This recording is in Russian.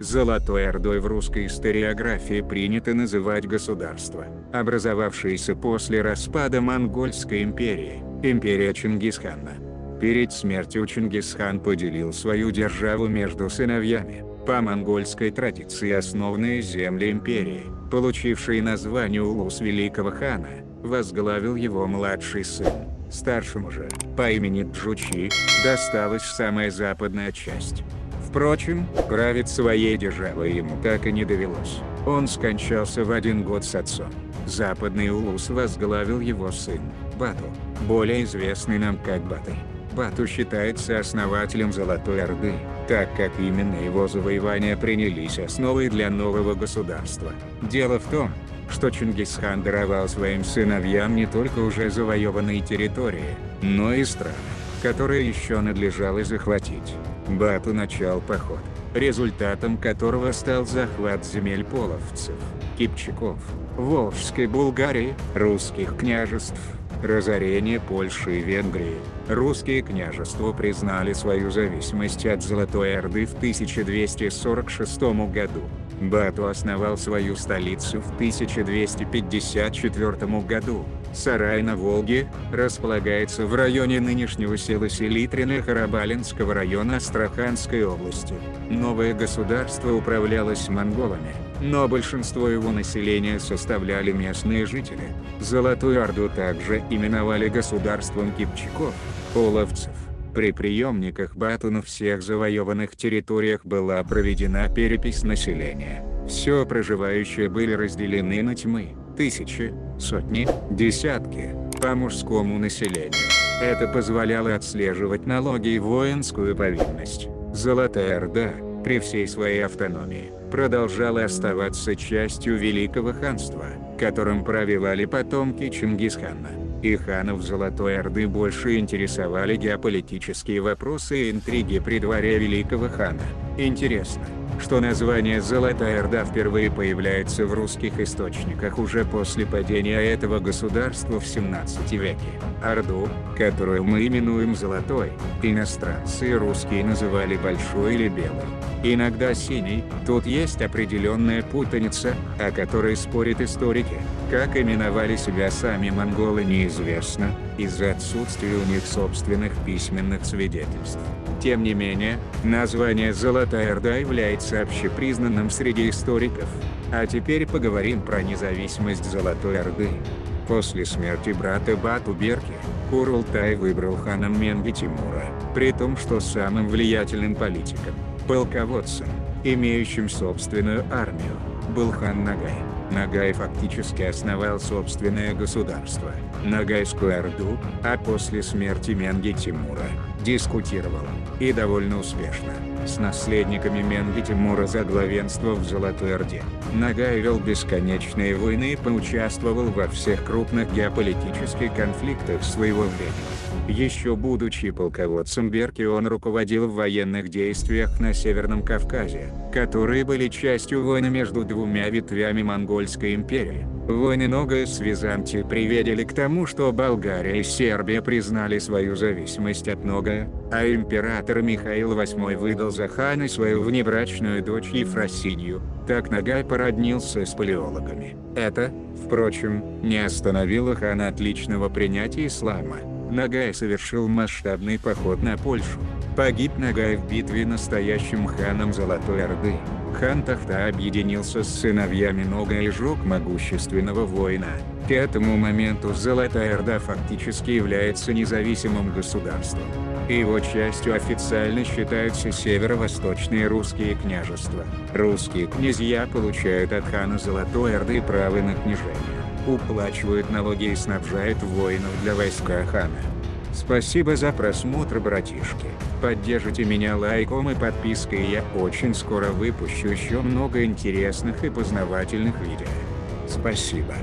Золотой Ордой в русской историографии принято называть государство, образовавшееся после распада Монгольской империи, империя Чингисхана. Перед смертью Чингисхан поделил свою державу между сыновьями, по монгольской традиции основные земли империи, получившие название Улус Великого Хана, возглавил его младший сын. Старшему же, по имени Джучи, досталась самая западная часть. Впрочем, править своей державой ему так и не довелось. Он скончался в один год с отцом. Западный Улус возглавил его сын, Бату, более известный нам как Батый. Бату считается основателем Золотой Орды, так как именно его завоевания принялись основой для нового государства. Дело в том, что Чингисхан даровал своим сыновьям не только уже завоеванные территории, но и страны, которые еще надлежало захватить. Бату начал поход, результатом которого стал захват земель половцев, кипчаков, Волжской Булгарии, русских княжеств, разорение Польши и Венгрии. Русские княжества признали свою зависимость от Золотой Орды в 1246 году. Бату основал свою столицу в 1254 году. Сарай на Волге, располагается в районе нынешнего села Селитрина Харабалинского района Астраханской области. Новое государство управлялось монголами, но большинство его населения составляли местные жители. Золотую Орду также именовали государством кипчаков, половцев. При приемниках Бату на всех завоеванных территориях была проведена перепись населения. Все проживающие были разделены на тьмы, тысячи, сотни, десятки, по мужскому населению. Это позволяло отслеживать налоги и воинскую повинность. Золотая Орда, при всей своей автономии, продолжала оставаться частью Великого Ханства, которым провивали потомки Чингисхана и ханов Золотой Орды больше интересовали геополитические вопросы и интриги при дворе Великого Хана. Интересно, что название Золотая Орда впервые появляется в русских источниках уже после падения этого государства в 17 веке. Орду, которую мы именуем Золотой, иностранцы и русские называли Большой или Белой. Иногда синий, тут есть определенная путаница, о которой спорят историки. Как именовали себя сами монголы неизвестно, из-за отсутствия у них собственных письменных свидетельств. Тем не менее, название Золотая Орда является общепризнанным среди историков. А теперь поговорим про независимость Золотой Орды. После смерти брата Бату Берки, Курултай выбрал ханом Менги Тимура, при том что самым влиятельным политиком, полководцем, имеющим собственную армию, был хан Нагай. Нагай фактически основал собственное государство, Нагайскую Орду, а после смерти Менги Тимура, дискутировал, и довольно успешно, с наследниками Менги Тимура за главенство в Золотой Орде. Нагай вел бесконечные войны и поучаствовал во всех крупных геополитических конфликтах своего времени. Еще будучи полководцем Берки он руководил в военных действиях на Северном Кавказе, которые были частью войны между двумя ветвями Монгольской империи. Войны Нога с Византией приведели к тому, что Болгария и Сербия признали свою зависимость от Нога, а император Михаил VIII выдал за хана свою внебрачную дочь Ефросинью. Так Нагай породнился с палеологами. Это, впрочем, не остановило хана от личного принятия ислама. Нагай совершил масштабный поход на Польшу. Погиб Нагай в битве настоящим ханом Золотой Орды. Хан Тахта объединился с сыновьями Нога и жег могущественного воина. К этому моменту Золотая Орда фактически является независимым государством. Его частью официально считаются северо-восточные русские княжества. Русские князья получают от хана Золотой Орды право на княжение уплачивают налоги и снабжают воинов для войска хана. Спасибо за просмотр, братишки. Поддержите меня лайком и подпиской, я очень скоро выпущу еще много интересных и познавательных видео. Спасибо.